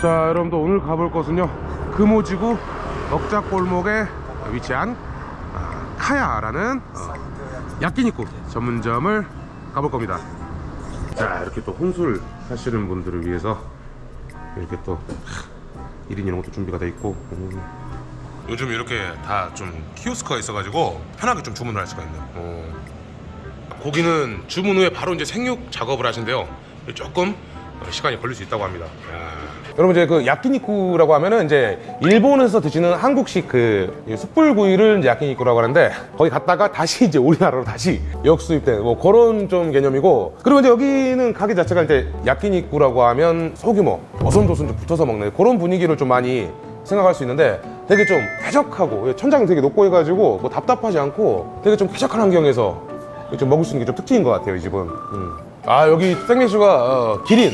자 여러분들 오늘 가볼 곳은요 금오지구 억작골목에 위치한 아, 카야라는 어, 야끼니쿠 전문점을 가볼 겁니다 자 이렇게 또 혼술 하시는 분들을 위해서 이렇게 또 1인 이런 것도 준비가 돼 있고 음. 요즘 이렇게 다 좀 키오스크가 있어가지고 편하게 좀 주문을 할 수가 있네요 어. 고기는 주문 후에 바로 이제 생육 작업을 하신대요 조금 어, 시간이 걸릴 수 있다고 합니다. 여러분 이제 그 야끼니쿠라고 하면은 이제 일본에서 드시는 한국식 그 숯불구이를 이제 야끼니쿠라고 하는데 거기 갔다가 다시 이제 우리나라로 다시 역수입된 뭐 그런 좀 개념이고 그리고 이제 여기는 가게 자체가 이제 야끼니쿠라고 하면 소규모 어선도선 좀 붙어서 먹는 그런 분위기를 좀 많이 생각할 수 있는데 되게 좀 쾌적하고 천장이 되게 높고 해가지고 뭐 답답하지 않고 되게 좀 쾌적한 환경에서 좀 먹을 수 있는 게 좀 특징인 것 같아요 이 집은. 음. 아 여기 생맥주가 어, 기린.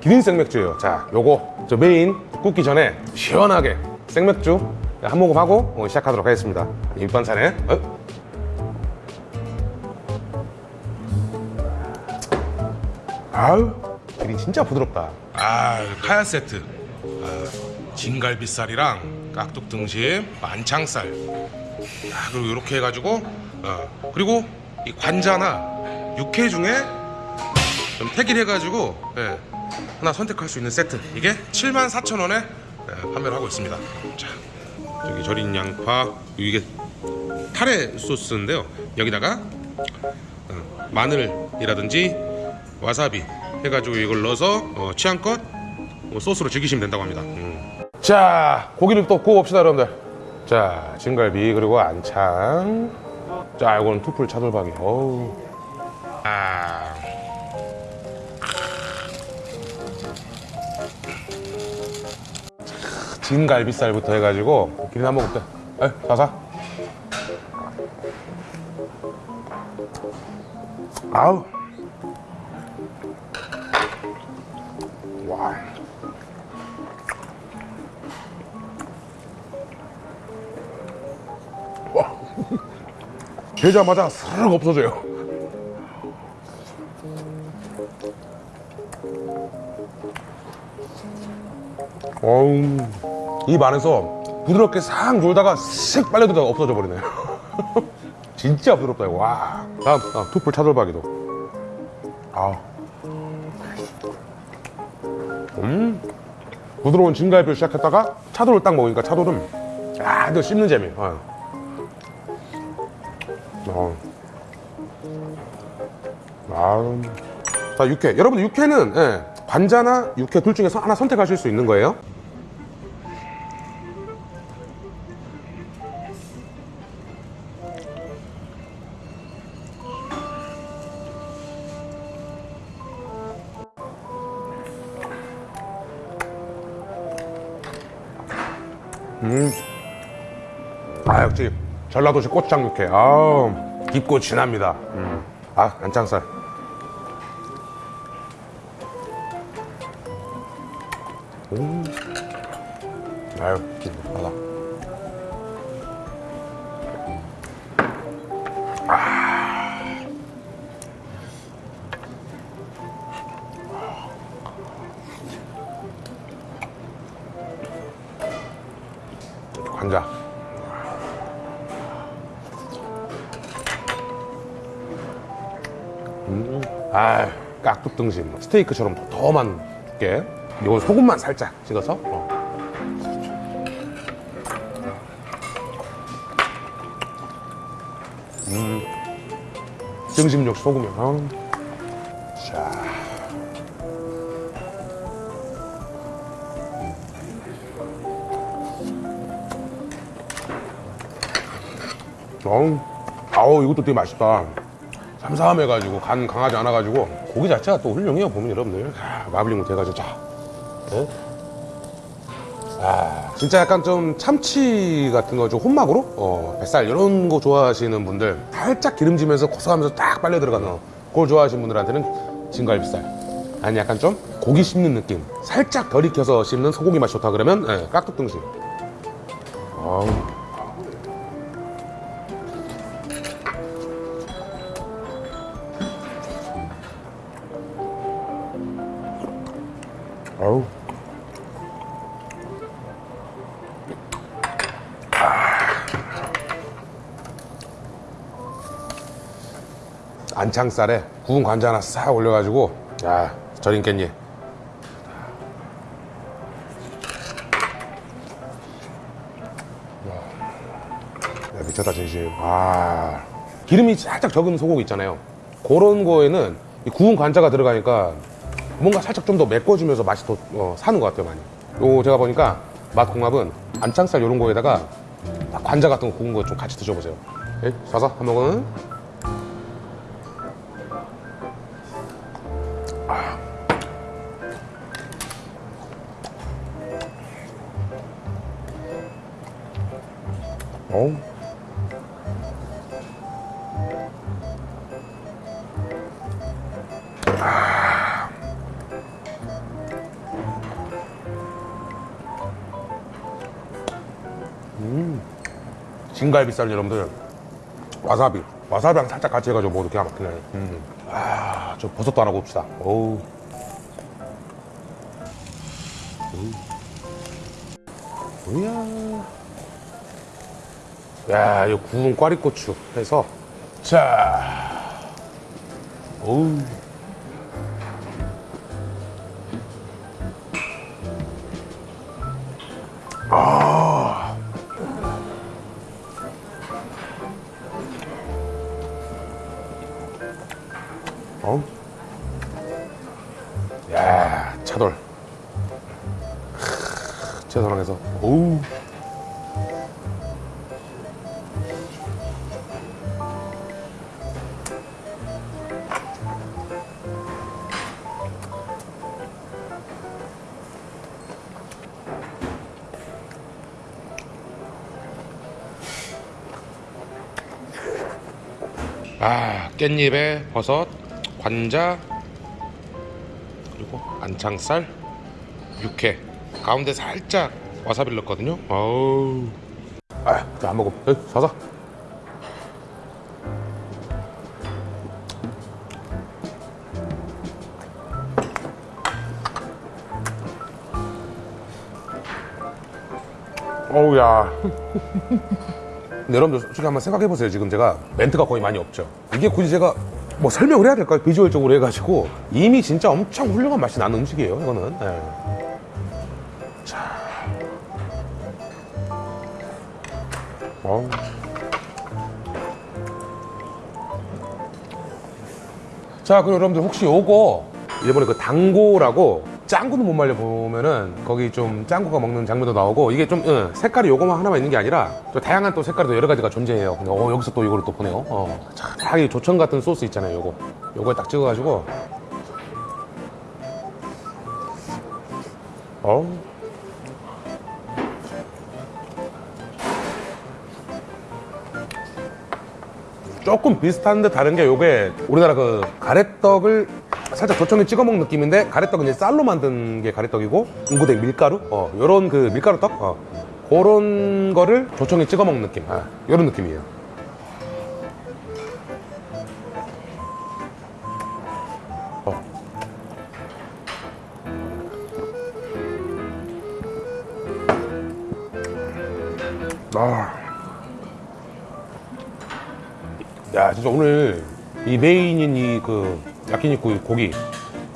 기린 생맥주예요. 자 요거. 저 메인 굽기 전에 시원하게 생맥주 한 모금 하고 어, 시작하도록 하겠습니다. 밑반찬에. 어? 아유 기린 진짜 부드럽다. 아 카야 세트. 아, 진갈비살이랑 깍둑 등심 만창살. 아, 그리고 이렇게 해가지고 어, 그리고 이 관자나 육회 중에 좀 택일해가지고 예, 하나 선택할 수 있는 세트. 이게 74,000원에 예, 판매를 하고 있습니다. 자 저기 절인 양파 이게 타레 소스인데요. 여기다가 어, 마늘이라든지 와사비 해가지고 이걸 넣어서 어, 취향껏 뭐 소스로 즐기시면 된다고 합니다. 음. 자 고기를 또 구워봅시다 여러분들. 자 진갈비 그리고 안창. 자 이거는 투풀 차돌박이. 어우 진갈비살부터 해가지고 기린 한번 먹을게. 에 사사 아우. 와. 와. 되자마자 스르륵 없어져요. 어우 입 안에서 부드럽게 싹 놀다가 슥 빨려들다가 없어져 버리네요 진짜 부드럽다 이거 와 다음 아, 투풀 차돌박이도 아. 음 부드러운 진갈비를 시작했다가 차돌을 딱 먹으니까 차돌은 아 이거 씹는 재미 아. 어. 아. 자 육회 여러분 육회는 예, 관자나 육회 둘 중에서 하나 선택하실 수 있는 거예요 아 역시 전라도식 고추장 육회 아 깊고 진합니다 음. 아 안창살 음. 아유 기쁘 아 깍둑 등심 스테이크처럼 더만게 이건 소금만 살짝 찍어서 어. 음. 등심 역시 소금이야 어. 자 어우, 아우 이것도 되게 맛있다. 삼삼해가지고 간 강하지 않아가지고 고기 자체가 또 훌륭해요 보면 여러분들. 아, 마블링 못해가지고 자, 예? 아, 진짜 약간 좀 참치 같은 거 좀 혼막으로? 어, 뱃살 이런 거 좋아하시는 분들 살짝 기름지면서 고소하면서 딱 빨려 들어가는 거 그걸 좋아하시는 분들한테는 진갈비살. 아니 약간 좀 고기 씹는 느낌. 살짝 덜 익혀서 씹는 소고기 맛이 좋다 그러면 예, 깍둑 등심 아우. 아우. 안창살에 구운 관자 하나 싹 올려가지고 야 절인 깻잎. 야, 미쳤다 진심. 아. 기름이 살짝 적은 소고기 있잖아요. 그런 거에는 이 구운 관자가 들어가니까 뭔가 살짝 좀 더 메꿔주면서 맛이 더 어, 사는 것 같아요 많이 요 제가 보니까 맛 궁합은 안창살 이런 거에다가 딱 관자 같은 거 구운 거 좀 같이 드셔보세요 예? 사서 한 모금은 어우. 진갈비살 여러분들. 와사비. 와사비랑 살짝 같이 해가지고 먹어도 기가 막히네. 음. 아, 저 버섯도 하나 봅시다. 어우. 뭐야. 야, 이 구운 꽈리고추 해서. 자, 어우. 어? 야, 차돌. 채소랑해서 어우. 아 깻잎에 버섯 관자 그리고 안창살 육회. 가운데 살짝 와사비를 넣었거든요. 어우. 아안 먹어. 에이, 사사 어우야. 여러분들 솔직히 한번 생각해보세요. 지금 제가. 멘트가 거의 많이 없죠. 이게 굳이 제가 뭐 설명을 해야 될까요? 비주얼적으로 해가지고 이미 진짜 엄청 훌륭한 맛이 나는 음식이에요. 이거는. 예. 자. 자, 그리고 여러분들 혹시 요거 일본에 그 당고라고 짱구는 못 말려 보면은 거기 좀 짱구가 먹는 장면도 나오고 이게 좀 응, 색깔이 요거만 하나만 있는 게 아니라 또 다양한 또 색깔이 또 여러 가지가 존재해요. 근데 어, 여기서 또 이거를 또 보네요. 어, 참, 이 조청 같은 소스 있잖아요. 요거 요거에 딱 찍어가지고 어우. 조금 비슷한데 다른 게 요게 우리나라 그 가래떡을 살짝 조청에 찍어 먹는 느낌인데 가래떡은 이제 쌀로 만든 게 가래떡이고 인고대 밀가루? 어 요런 그 밀가루떡? 어. 그런 거를 조청에 찍어 먹는 느낌. 아, 요런 느낌이에요. 어. 아. 야 진짜 오늘 이 메인인 이그 야끼니쿠 고기.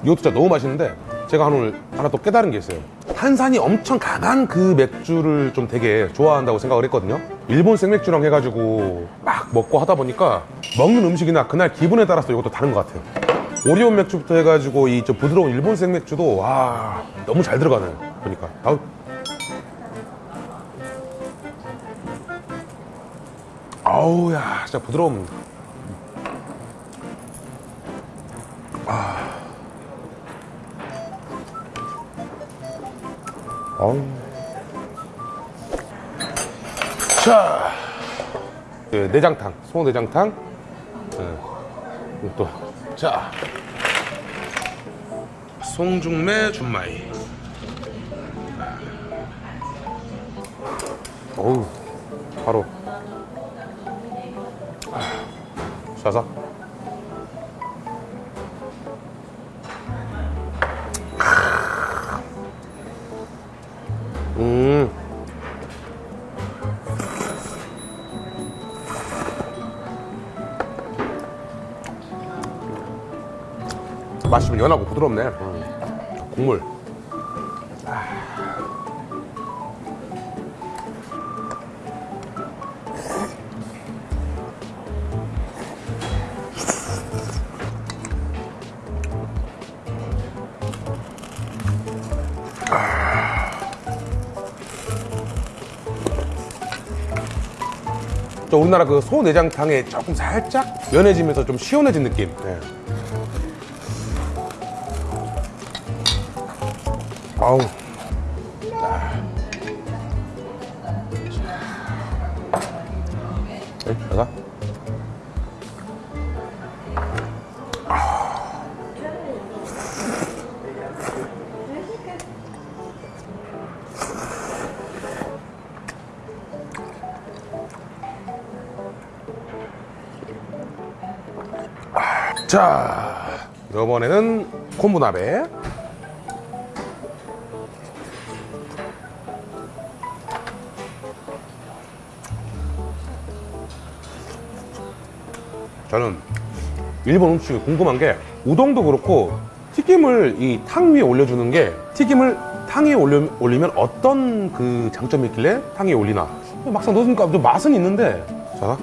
이것도 진짜 너무 맛있는데 제가 오늘 하나 또 깨달은 게 있어요. 탄산이 엄청 강한 그 맥주를 좀 되게 좋아한다고 생각을 했거든요. 일본 생맥주랑 해가지고 막 먹고 하다 보니까 먹는 음식이나 그날 기분에 따라서 이것도 다른 것 같아요. 오리온 맥주부터 해가지고 이 좀 부드러운 일본 생맥주도 와 너무 잘 들어가네 보니까. 아우 아우 야 진짜 부드러움 어우. 자 네, 내장탕 소 내장탕. 네. 또자. 송중매 준마이. 아. 어우 바로. 아, 자서. 맛이 좀 연하고 부드럽네. 음. 국물. 저 우리나라 그 소 내장탕에 조금 살짝 연해지면서 좀 시원해진 느낌. 네. 아우. 자. 네, 나가. 자, 이번에는 콤부나베. 저는 일본 음식이 궁금한 게 우동도 그렇고 튀김을 이 탕 위에 올려주는 게 튀김을 탕 위에 올려, 올리면 어떤 그 장점이 있길래 탕 위에 올리나? 막상 넣으니까 좀 맛은 있는데. 자.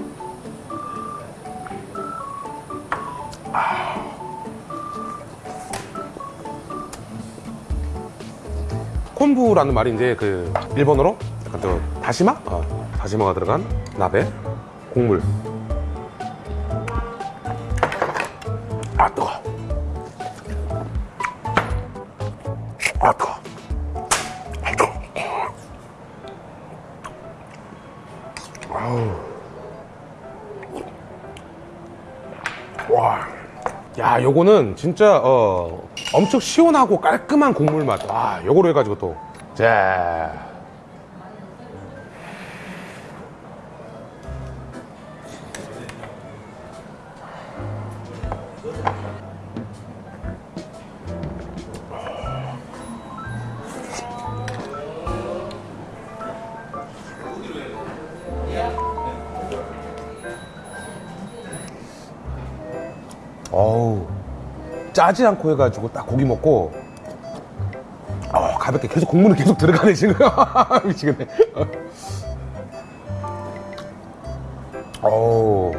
콤부라는 말이 이제 그 일본어로? 약간 또 다시마? 어, 다시마가 들어간 나베 국물 아 뜨거 아 뜨거 아 뜨거 아우 와. 야, 요거는 진짜 어 엄청 시원하고 깔끔한 국물 맛. 와, 요거로 해 가지고 또. 자. 짜지 않고 해가지고 딱 고기 먹고 어, 가볍게 계속 국물은 계속 들어가네 지금. 미치겠네 어우.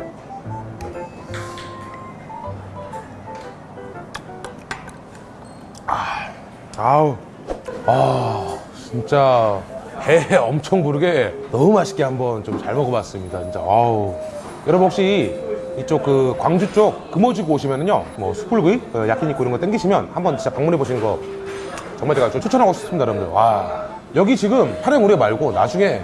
아, 아우. 아 진짜 배 엄청 부르게 너무 맛있게 한번 좀 잘 먹어봤습니다 진짜. 아우. 여러분 혹시 이쪽 그 광주 쪽 금오지구 오시면은요 뭐 숯불구이 그 야끼니쿠 이런 거 땡기시면 한번 진짜 방문해 보시는 거 정말 제가 좀 추천하고 싶습니다 여러분들. 와 여기 지금 파랭 우레 말고 나중에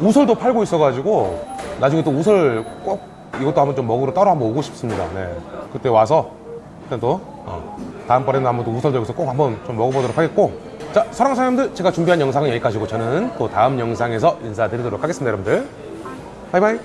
우설도 팔고 있어가지고 나중에 또 우설 꼭 이것도 한번 좀 먹으러 따로 한번 오고 싶습니다. 네. 그때 와서 일단 또 어, 다음번에는 한번 또 우설도 여기서 꼭 한번 좀 먹어보도록 하겠고. 자 사랑하는 사람들 제가 준비한 영상은 여기까지고 저는 또 다음 영상에서 인사드리도록 하겠습니다 여러분들. 바이바이